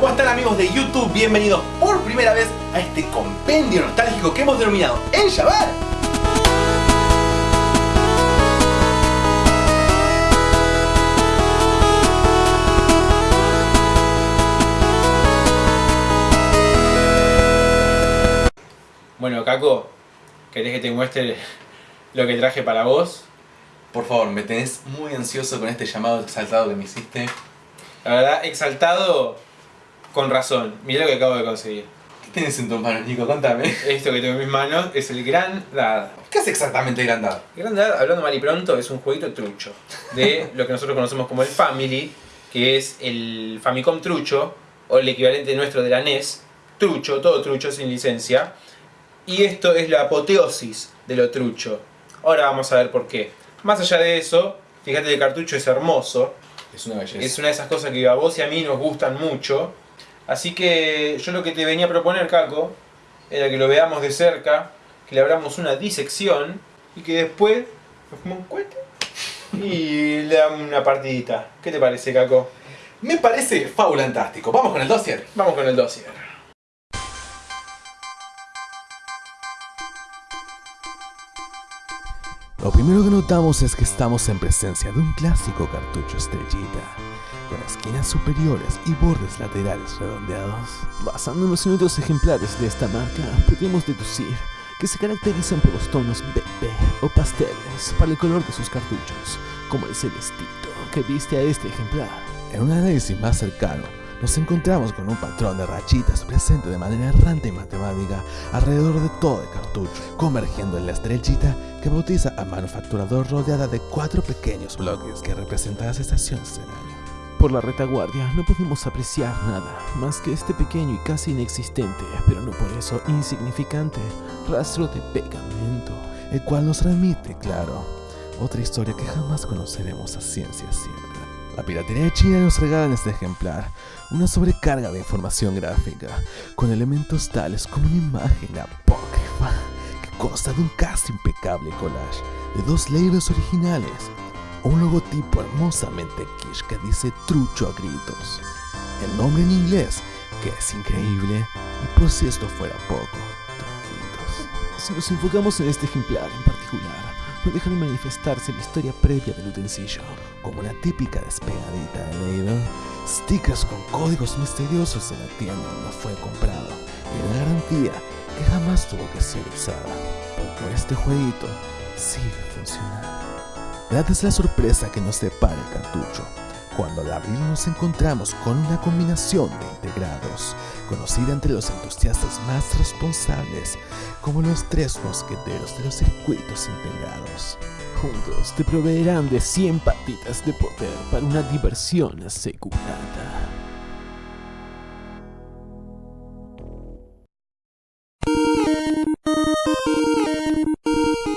¿Cómo están amigos de YouTube? Bienvenidos por primera vez a este compendio nostálgico que hemos denominado El Yabar. Bueno, Caco, ¿querés que te muestre lo que traje para vos? Por favor, me tenés muy ansioso con este llamado exaltado que me hiciste. La verdad, exaltado con razón. Mirá lo que acabo de conseguir. ¿Qué tenés en tus manos, Nico? Contame. Esto que tengo en mis manos es el Gran Dad. ¿Qué es exactamente Grandad? El Gran Dad, hablando mal y pronto, es un jueguito trucho. De lo que nosotros conocemos como el Family, que es el Famicom trucho, o el equivalente nuestro de la NES. Trucho, todo trucho, sin licencia. Y esto es la apoteosis de lo trucho. Ahora vamos a ver por qué. Más allá de eso, fíjate que el cartucho es hermoso. Es una belleza. Es una de esas cosas que a vos y a mí nos gustan mucho. Así que yo lo que te venía a proponer, Caco, era que lo veamos de cerca, que le abramos una disección y que después nos fumamos un cohete y le damos una partidita. ¿Qué te parece, Caco? Me parece fabulantástico. Vamos con el dossier. Vamos con el dossier. Lo primero que notamos es que estamos en presencia de un clásico cartucho estrellita, con esquinas superiores y bordes laterales redondeados. Basándonos en otros ejemplares de esta marca, podemos deducir que se caracterizan por los tonos bebé o pasteles para el color de sus cartuchos, como el celestito que viste a este ejemplar. En un análisis más cercano, nos encontramos con un patrón de rachitas presente de manera errante y matemática alrededor de todo el cartucho, convergiendo en la estrellita que bautiza al manufacturador rodeada de cuatro pequeños bloques que representan las estaciones del año. Por la retaguardia no podemos apreciar nada más que este pequeño y casi inexistente, pero no por eso insignificante, rastro de pegamento, el cual nos remite, claro, otra historia que jamás conoceremos a ciencia cierta. La piratería china nos regala en este ejemplar una sobrecarga de información gráfica, con elementos tales como una imagen apócrifa que consta de un casi impecable collage de dos labels originales, o un logotipo hermosamente quiche que dice trucho a gritos, el nombre en inglés, que es increíble, y por si esto fuera poco, truquitos. Si nos enfocamos en este ejemplar en particular, no deja de manifestarse la historia previa del utensilio, como una típica despegadita de label, stickers con códigos misteriosos de la tienda donde fue comprado, y una garantía que jamás tuvo que ser usada, porque este jueguito sigue funcionando. Dada es la sorpresa que nos depara el cartucho, cuando al abrirlo nos encontramos con una combinación de integrados, conocida entre los entusiastas más responsables como los tres mosqueteros de los circuitos integrados. Juntos te proveerán de 100 patitas de poder para una diversión asegurada.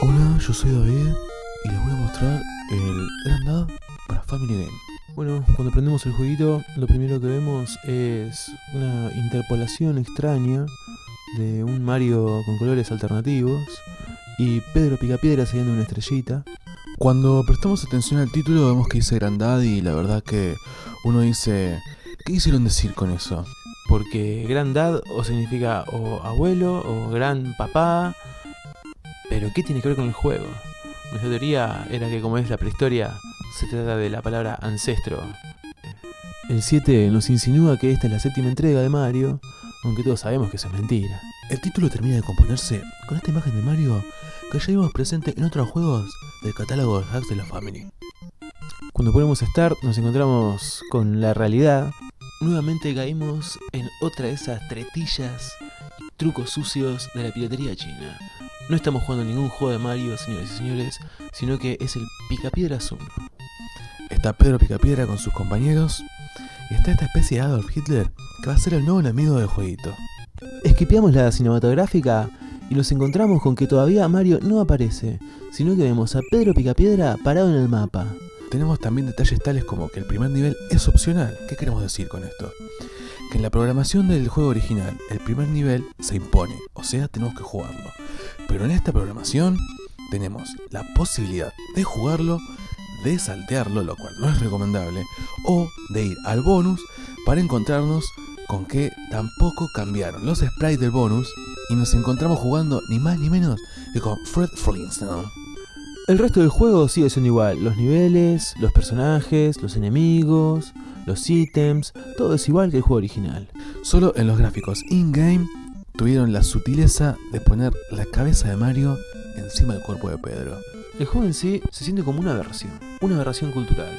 Hola, yo soy David y les voy a mostrar el Grandad para Family Game. Bueno, cuando prendemos el jueguito, lo primero que vemos es una interpolación extraña de un Mario con colores alternativos y Pedro Picapiedra siguiendo una estrellita. Cuando prestamos atención al título vemos que dice Grandad y la verdad que uno dice, ¿qué quisieron decir con eso? Porque Grandad o significa o abuelo o gran papá, pero ¿qué tiene que ver con el juego? Nuestra teoría era que como es la prehistoria, se trata de la palabra ancestro. El 7 nos insinúa que esta es la séptima entrega de Mario, aunque todos sabemos que eso es mentira. El título termina de componerse con esta imagen de Mario que ya vimos presente en otros juegos del catálogo de hacks de la Family. Cuando ponemos Start nos encontramos con la realidad. Nuevamente caímos en otra de esas tretillas y trucos sucios de la piratería china. No estamos jugando ningún juego de Mario, señores y señores, sino que es el Picapiedras 1. Está Pedro Picapiedra con sus compañeros y está esta especie de Adolf Hitler que va a ser el nuevo enemigo del jueguito. Esquipeamos la cinematográfica y nos encontramos con que todavía Mario no aparece, sino que vemos a Pedro Picapiedra parado en el mapa. Tenemos también detalles tales como que el primer nivel es opcional. ¿Qué queremos decir con esto? Que en la programación del juego original, el primer nivel se impone, o sea, tenemos que jugarlo. Pero en esta programación tenemos la posibilidad de jugarlo, de saltearlo, lo cual no es recomendable, o de ir al bonus para encontrarnos con que tampoco cambiaron los sprites del bonus y nos encontramos jugando ni más ni menos que con Fred Flintstone. El resto del juego sigue siendo igual, los niveles, los personajes, los enemigos, los ítems, todo es igual que el juego original. Solo en los gráficos in-game tuvieron la sutileza de poner la cabeza de Mario encima del cuerpo de Pedro. El juego en sí se siente como una aberración, una aberración cultural.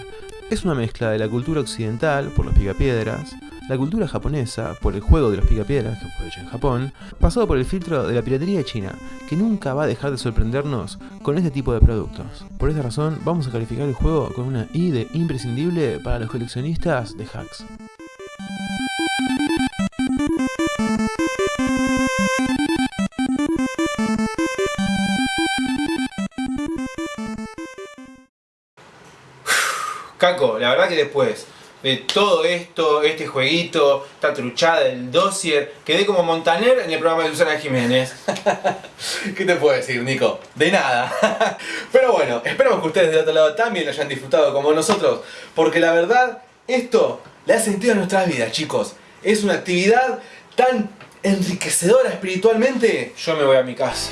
Es una mezcla de la cultura occidental, por los picapiedras, la cultura japonesa, por el juego de los picapiedras, que fue hecho en Japón, pasado por el filtro de la piratería China, que nunca va a dejar de sorprendernos con este tipo de productos. Por esta razón, vamos a calificar el juego con una I de imprescindible para los coleccionistas de hacks. Caco, la verdad que después de todo esto, este jueguito, esta truchada del dossier, quedé como Montaner en el programa de Susana Jiménez. ¿Qué te puedo decir, Nico? De nada. Pero bueno, esperamos que ustedes del otro lado también lo hayan disfrutado como nosotros, porque la verdad, esto le ha sentido a nuestras vidas, chicos. Es una actividad tan enriquecedora espiritualmente. Yo me voy a mi casa.